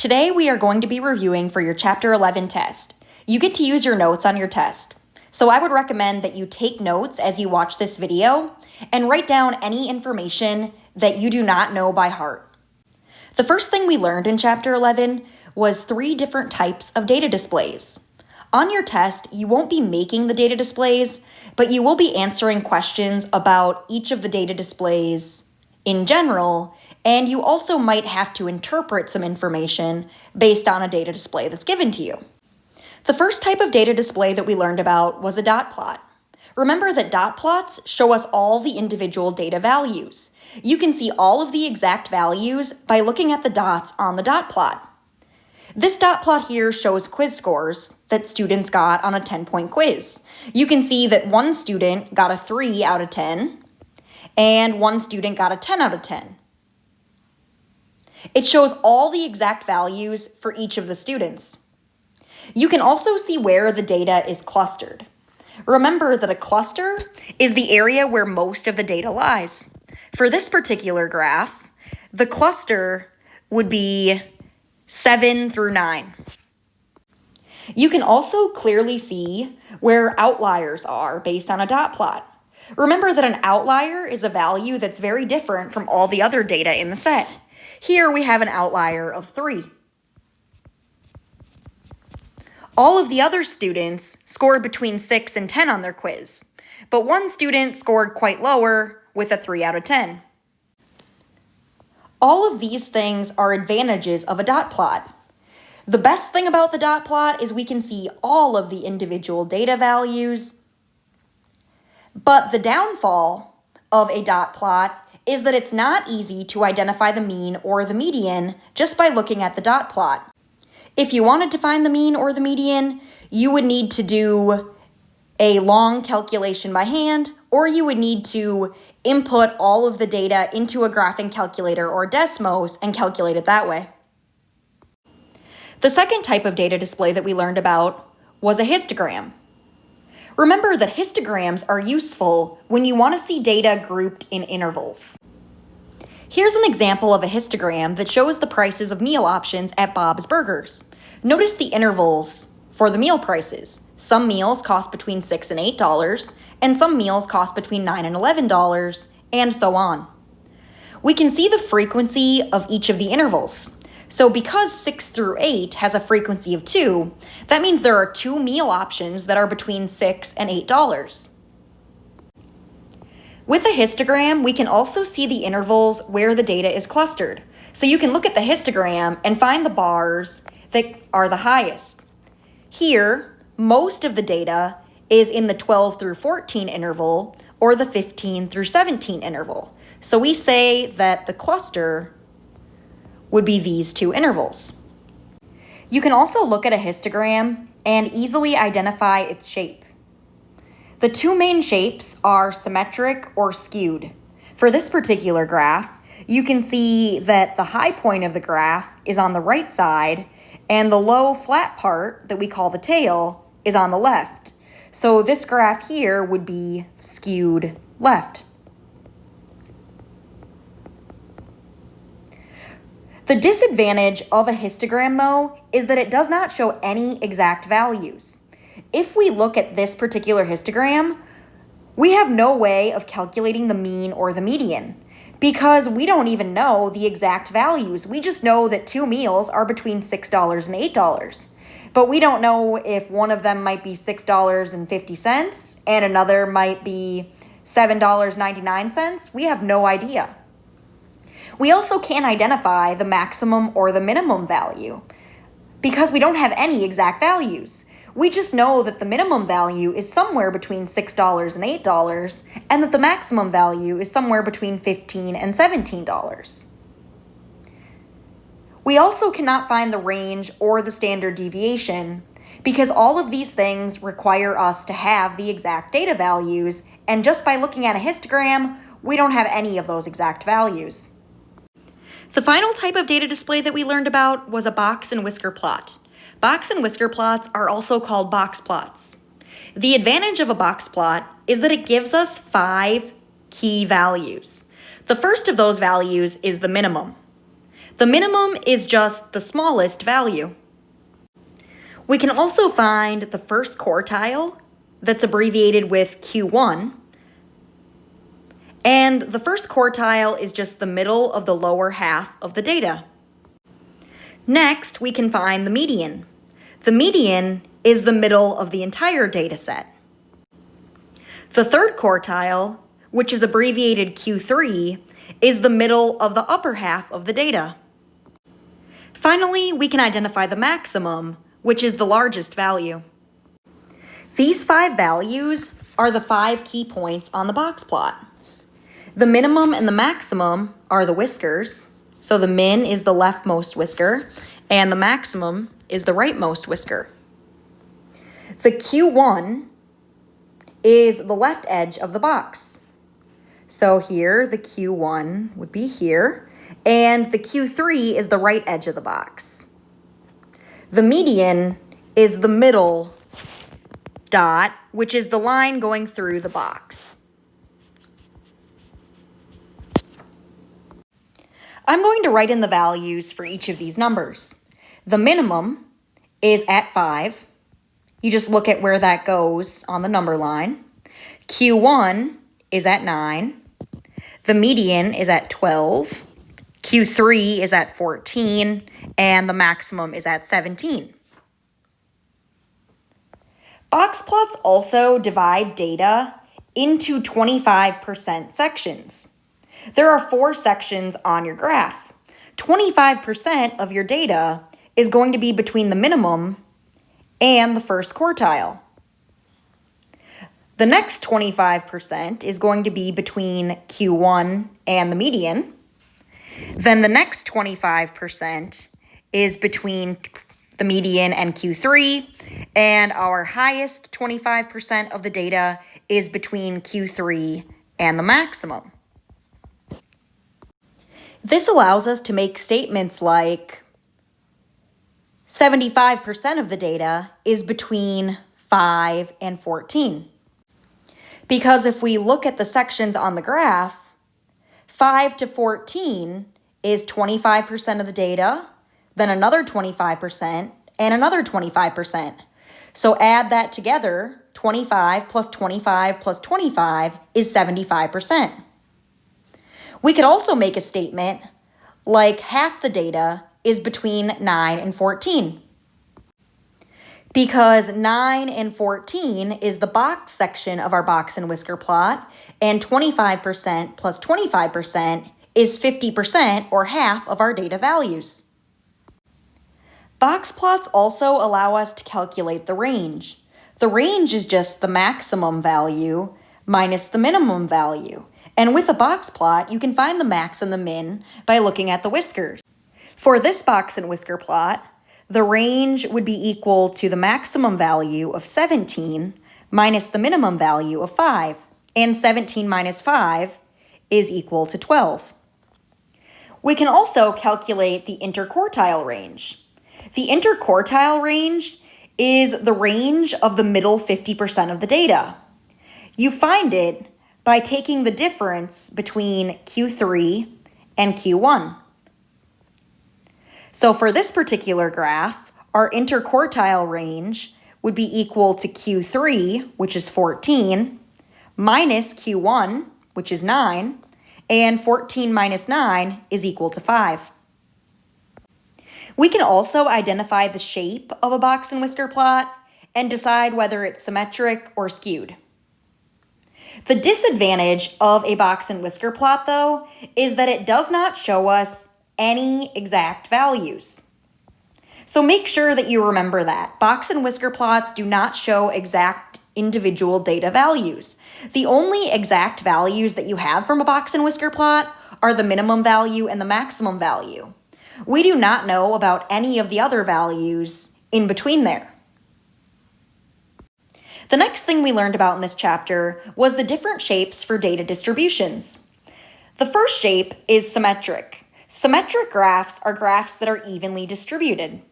Today we are going to be reviewing for your Chapter 11 test. You get to use your notes on your test. So I would recommend that you take notes as you watch this video and write down any information that you do not know by heart. The first thing we learned in Chapter 11 was three different types of data displays. On your test, you won't be making the data displays, but you will be answering questions about each of the data displays in general and you also might have to interpret some information based on a data display that's given to you. The first type of data display that we learned about was a dot plot. Remember that dot plots show us all the individual data values. You can see all of the exact values by looking at the dots on the dot plot. This dot plot here shows quiz scores that students got on a 10-point quiz. You can see that one student got a 3 out of 10, and one student got a 10 out of 10. It shows all the exact values for each of the students. You can also see where the data is clustered. Remember that a cluster is the area where most of the data lies. For this particular graph, the cluster would be 7 through 9. You can also clearly see where outliers are based on a dot plot. Remember that an outlier is a value that's very different from all the other data in the set. Here we have an outlier of 3. All of the other students scored between 6 and 10 on their quiz, but one student scored quite lower with a 3 out of 10. All of these things are advantages of a dot plot. The best thing about the dot plot is we can see all of the individual data values, but the downfall of a dot plot is that it's not easy to identify the mean or the median just by looking at the dot plot. If you wanted to find the mean or the median, you would need to do a long calculation by hand, or you would need to input all of the data into a graphing calculator or Desmos and calculate it that way. The second type of data display that we learned about was a histogram. Remember that histograms are useful when you want to see data grouped in intervals. Here's an example of a histogram that shows the prices of meal options at Bob's Burgers. Notice the intervals for the meal prices. Some meals cost between 6 and $8, and some meals cost between 9 and $11, and so on. We can see the frequency of each of the intervals. So because 6 through 8 has a frequency of 2, that means there are two meal options that are between 6 and $8. With a histogram, we can also see the intervals where the data is clustered. So you can look at the histogram and find the bars that are the highest. Here, most of the data is in the 12 through 14 interval or the 15 through 17 interval. So we say that the cluster would be these two intervals. You can also look at a histogram and easily identify its shape. The two main shapes are symmetric or skewed. For this particular graph, you can see that the high point of the graph is on the right side and the low flat part that we call the tail is on the left. So this graph here would be skewed left. The disadvantage of a histogram though is that it does not show any exact values if we look at this particular histogram, we have no way of calculating the mean or the median because we don't even know the exact values. We just know that two meals are between $6 and $8. But we don't know if one of them might be $6.50 and another might be $7.99. We have no idea. We also can't identify the maximum or the minimum value because we don't have any exact values. We just know that the minimum value is somewhere between $6 and $8, and that the maximum value is somewhere between $15 and $17. We also cannot find the range or the standard deviation because all of these things require us to have the exact data values, and just by looking at a histogram, we don't have any of those exact values. The final type of data display that we learned about was a box and whisker plot. Box and whisker plots are also called box plots. The advantage of a box plot is that it gives us five key values. The first of those values is the minimum. The minimum is just the smallest value. We can also find the first quartile that's abbreviated with Q1. And the first quartile is just the middle of the lower half of the data. Next, we can find the median. The median is the middle of the entire data set. The third quartile, which is abbreviated Q3, is the middle of the upper half of the data. Finally, we can identify the maximum, which is the largest value. These five values are the five key points on the box plot. The minimum and the maximum are the whiskers. So the min is the leftmost whisker, and the maximum is the rightmost whisker. The Q1 is the left edge of the box. So here, the Q1 would be here, and the Q3 is the right edge of the box. The median is the middle dot, which is the line going through the box. I'm going to write in the values for each of these numbers. The minimum is at 5. You just look at where that goes on the number line. Q1 is at 9. The median is at 12. Q3 is at 14. And the maximum is at 17. Box plots also divide data into 25% sections. There are four sections on your graph. 25% of your data is going to be between the minimum and the first quartile. The next 25% is going to be between Q1 and the median. Then the next 25% is between the median and Q3, and our highest 25% of the data is between Q3 and the maximum. This allows us to make statements like 75% of the data is between 5 and 14. Because if we look at the sections on the graph, 5 to 14 is 25% of the data, then another 25%, and another 25%. So add that together, 25 plus 25 plus 25 is 75%. We could also make a statement like half the data is between 9 and 14. Because 9 and 14 is the box section of our box and whisker plot, and 25% plus 25% is 50% or half of our data values. Box plots also allow us to calculate the range. The range is just the maximum value minus the minimum value. And with a box plot, you can find the max and the min by looking at the whiskers. For this box and whisker plot, the range would be equal to the maximum value of 17 minus the minimum value of 5. And 17 minus 5 is equal to 12. We can also calculate the interquartile range. The interquartile range is the range of the middle 50% of the data. You find it by taking the difference between Q3 and Q1. So for this particular graph, our interquartile range would be equal to Q3, which is 14, minus Q1, which is 9, and 14 minus 9 is equal to 5. We can also identify the shape of a box and whisker plot and decide whether it's symmetric or skewed. The disadvantage of a box and whisker plot, though, is that it does not show us any exact values. So make sure that you remember that. Box and whisker plots do not show exact individual data values. The only exact values that you have from a box and whisker plot are the minimum value and the maximum value. We do not know about any of the other values in between there. The next thing we learned about in this chapter was the different shapes for data distributions. The first shape is symmetric. Symmetric graphs are graphs that are evenly distributed.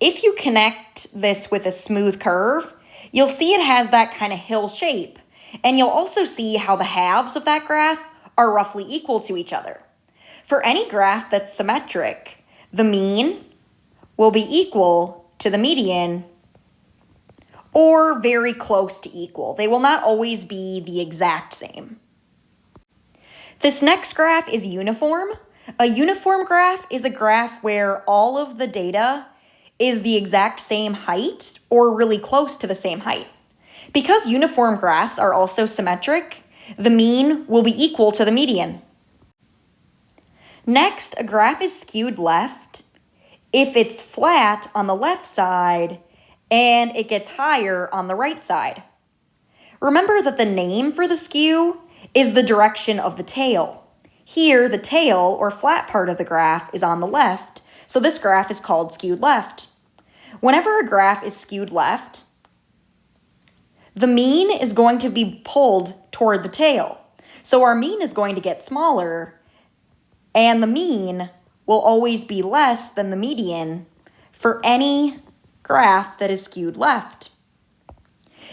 If you connect this with a smooth curve, you'll see it has that kind of hill shape. And you'll also see how the halves of that graph are roughly equal to each other. For any graph that's symmetric, the mean will be equal to the median or very close to equal. They will not always be the exact same. This next graph is uniform. A uniform graph is a graph where all of the data is the exact same height or really close to the same height. Because uniform graphs are also symmetric, the mean will be equal to the median. Next, a graph is skewed left if it's flat on the left side and it gets higher on the right side. Remember that the name for the skew is the direction of the tail. Here, the tail, or flat part of the graph, is on the left, so this graph is called skewed left. Whenever a graph is skewed left, the mean is going to be pulled toward the tail. So our mean is going to get smaller, and the mean will always be less than the median for any graph that is skewed left.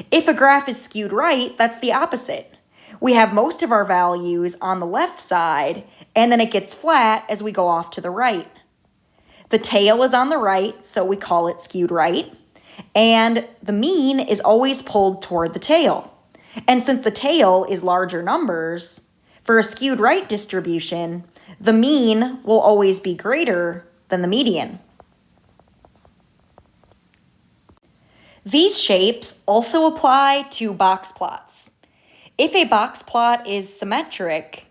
If a graph is skewed right, that's the opposite. We have most of our values on the left side, and then it gets flat as we go off to the right. The tail is on the right, so we call it skewed right. And the mean is always pulled toward the tail. And since the tail is larger numbers, for a skewed right distribution, the mean will always be greater than the median. These shapes also apply to box plots. If a box plot is symmetric,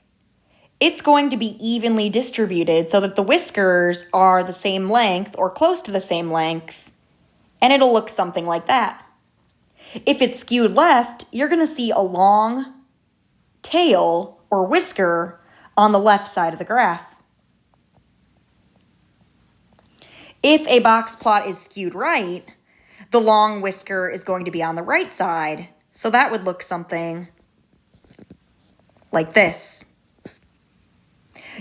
it's going to be evenly distributed so that the whiskers are the same length or close to the same length, and it'll look something like that. If it's skewed left, you're going to see a long tail or whisker on the left side of the graph. If a box plot is skewed right, the long whisker is going to be on the right side, so that would look something like this.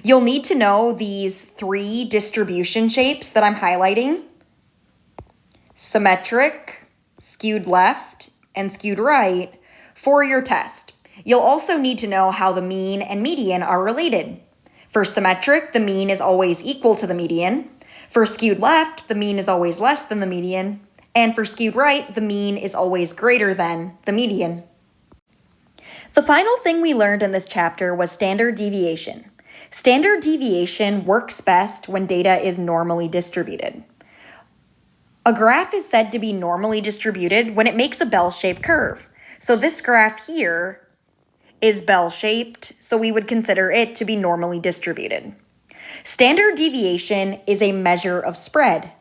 You'll need to know these three distribution shapes that I'm highlighting. Symmetric, skewed left, and skewed right for your test. You'll also need to know how the mean and median are related. For symmetric, the mean is always equal to the median. For skewed left, the mean is always less than the median. And for skewed right, the mean is always greater than the median. The final thing we learned in this chapter was standard deviation. Standard deviation works best when data is normally distributed. A graph is said to be normally distributed when it makes a bell-shaped curve. So this graph here is bell-shaped, so we would consider it to be normally distributed. Standard deviation is a measure of spread.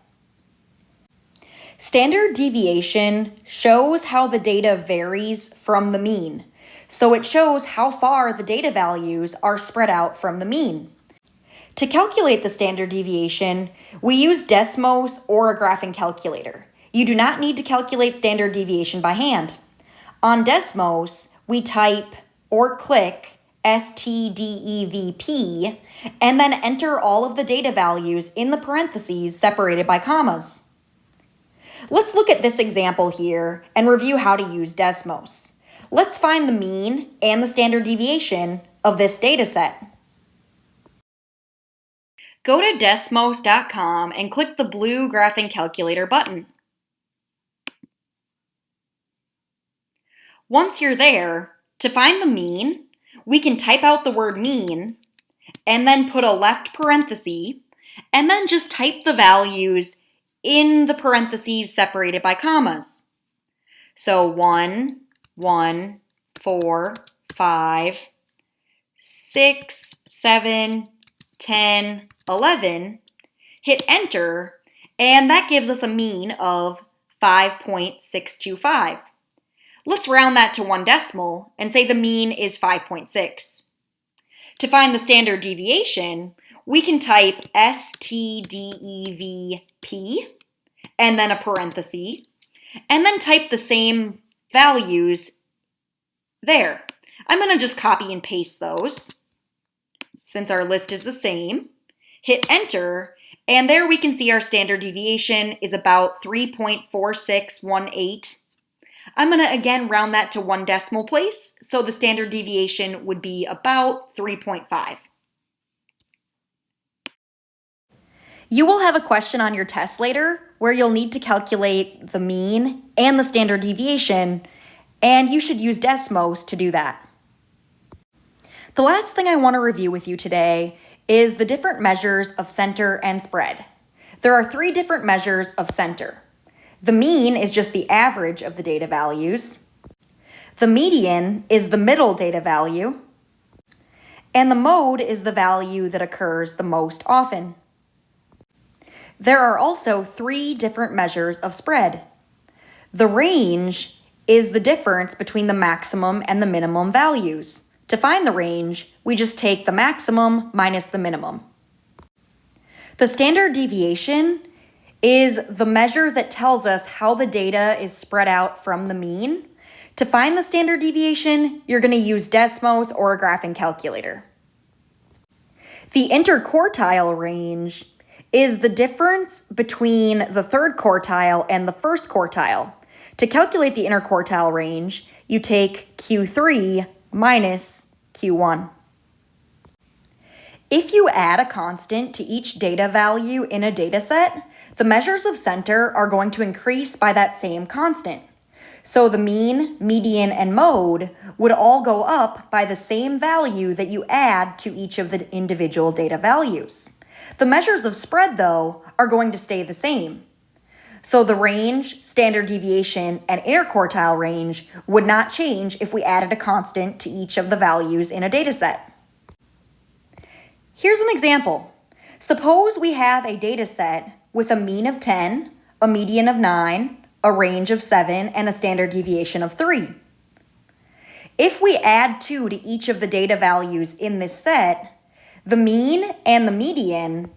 Standard deviation shows how the data varies from the mean. So it shows how far the data values are spread out from the mean. To calculate the standard deviation, we use Desmos or a graphing calculator. You do not need to calculate standard deviation by hand. On Desmos, we type or click STDEVP and then enter all of the data values in the parentheses separated by commas. Let's look at this example here and review how to use Desmos. Let's find the mean and the standard deviation of this data set. Go to Desmos.com and click the blue Graphing Calculator button. Once you're there, to find the mean, we can type out the word mean and then put a left parenthesis and then just type the values in the parentheses separated by commas. So 1, 1, 4, 5, 6, 7, 10, 11, hit enter, and that gives us a mean of 5.625. Let's round that to one decimal and say the mean is 5.6. To find the standard deviation, we can type STDEVP and then a parenthesis, and then type the same values there. I'm going to just copy and paste those since our list is the same. Hit enter, and there we can see our standard deviation is about 3.4618. I'm going to again round that to one decimal place, so the standard deviation would be about 3.5. You will have a question on your test later where you'll need to calculate the mean and the standard deviation, and you should use Desmos to do that. The last thing I want to review with you today is the different measures of center and spread. There are three different measures of center. The mean is just the average of the data values. The median is the middle data value. And the mode is the value that occurs the most often. There are also three different measures of spread. The range is the difference between the maximum and the minimum values. To find the range, we just take the maximum minus the minimum. The standard deviation is the measure that tells us how the data is spread out from the mean. To find the standard deviation, you're going to use Desmos or a graphing calculator. The interquartile range is the difference between the third quartile and the first quartile. To calculate the interquartile range, you take Q3 minus Q1. If you add a constant to each data value in a dataset, the measures of center are going to increase by that same constant. So the mean, median, and mode would all go up by the same value that you add to each of the individual data values. The measures of spread, though, are going to stay the same. So the range, standard deviation, and interquartile range would not change if we added a constant to each of the values in a dataset. Here's an example. Suppose we have a dataset with a mean of 10, a median of 9, a range of 7, and a standard deviation of 3. If we add 2 to each of the data values in this set, the mean and the median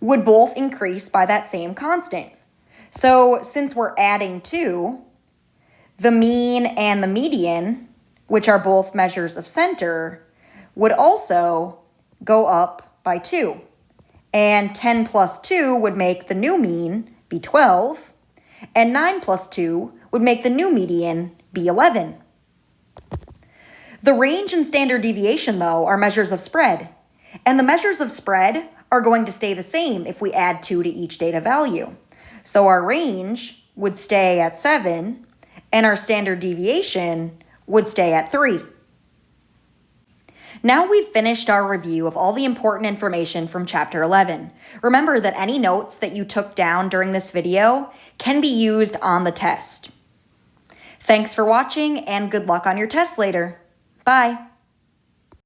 would both increase by that same constant. So since we're adding 2, the mean and the median, which are both measures of center, would also go up by 2. And 10 plus 2 would make the new mean be 12, and 9 plus 2 would make the new median be 11. The range and standard deviation, though, are measures of spread, and the measures of spread are going to stay the same if we add 2 to each data value. So our range would stay at 7, and our standard deviation would stay at 3. Now we've finished our review of all the important information from Chapter 11. Remember that any notes that you took down during this video can be used on the test. Thanks for watching and good luck on your test later. Bye.